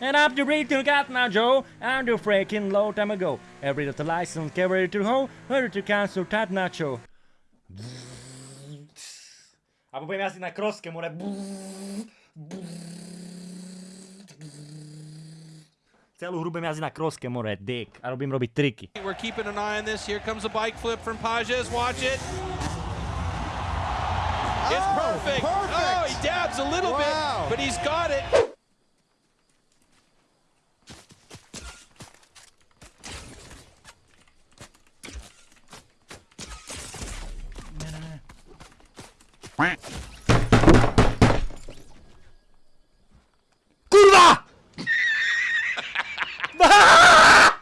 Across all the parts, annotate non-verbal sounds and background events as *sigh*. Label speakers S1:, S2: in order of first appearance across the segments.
S1: And up the breed to got now Joe, and the freaking low time ago. Every the license carry to home, hurry to cancel tat nacho. A budem jazdiť na kroske, more. Celú hru budem jazdiť na kroske, more, dick. A robím robiť triky.
S2: We're keeping an eye on this. Here comes a bike flip from Pages. Watch it. It's oh, perfect. Oh, he dabs a little
S3: Wow.
S2: bit, but he's got it.
S1: Kurwa! *laughs*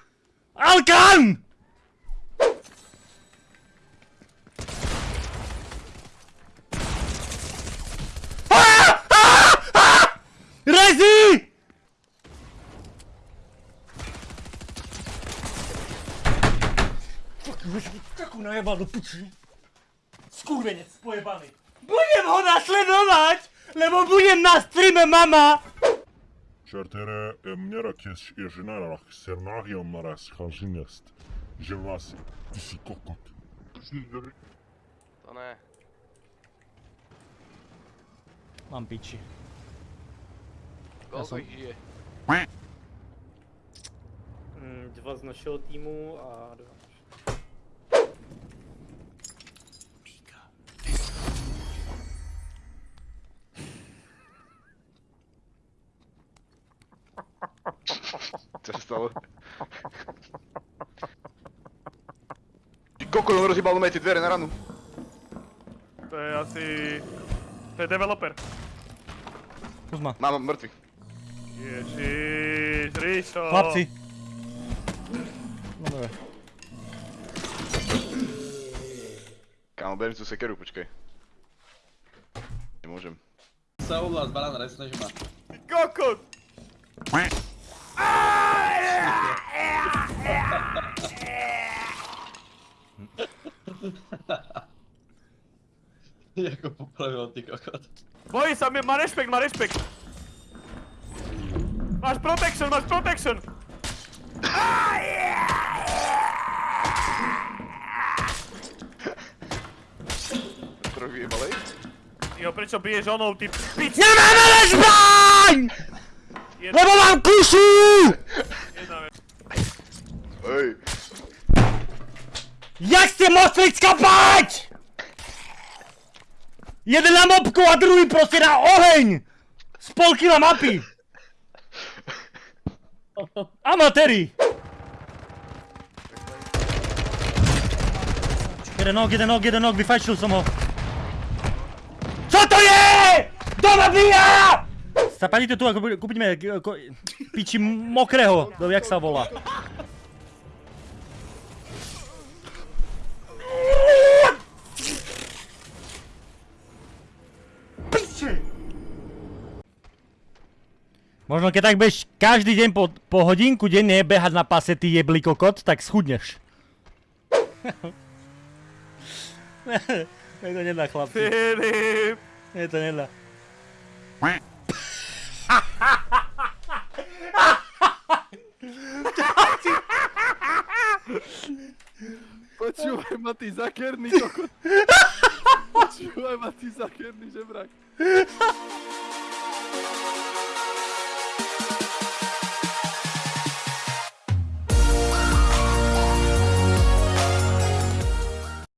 S1: Alkan! Rezi! Takú najebal do piči. Skurvenec pojebaný. Budem ho nasledovať, lebo budem na streame mama!
S4: Čartere, mňara kes je ženarach, sernáhiom maras chanžinest. Žemlasi, ty si kokot.
S5: To ne.
S1: Mám piči.
S5: Koľko ich
S6: žije? Dwa z naszego teamu, a dwa
S5: Čo sa stalo? Ty koko, on rozjebal na tie dvere na ranu.
S7: To je asi... To je developer.
S1: Kuzma.
S5: Mám mŕtvy.
S7: Ježiš, Ríšo.
S1: Chlapci. No dobre.
S5: Kámo, berím tú sekeru, počkaj. Nemôžem.
S8: Souhlas, banán, nesnaž ma.
S7: Ty kokot! *laughs*
S8: Jako popravil ty kokot.
S7: Bojí sa, má rešpekt, má rešpekt. Máš protection, máš protection!
S5: Troch vyjebalej.
S7: Jo, prečo biješ onou, ty pič?
S1: Zbraň!
S7: Jedna,
S1: Lebo mám kušu!
S7: jedna vec.
S5: Hej.
S1: Jak ste mohli skapať? Jeden na mopku a druhý proste na oheň! Z kila mapy! Amatéri! Jeden nok, jeden nok, jeden nok, vyfajčil som ho. Co to je? Kto ma bíja? Zapadíte tu a kúpi- kúpime piči mokrého, to jak sa volá. Možno keď tak budeš každý deň po, po hodinku denne behať na pase ty jeblý kokot, tak schudneš. *laughs* Mne to nedá chlapci.
S7: Filip!
S1: Mne to nedá.
S3: Počúvaj ma ty zakerný kokot. *laughs* Počúvaj ma ty zakerný žebrak.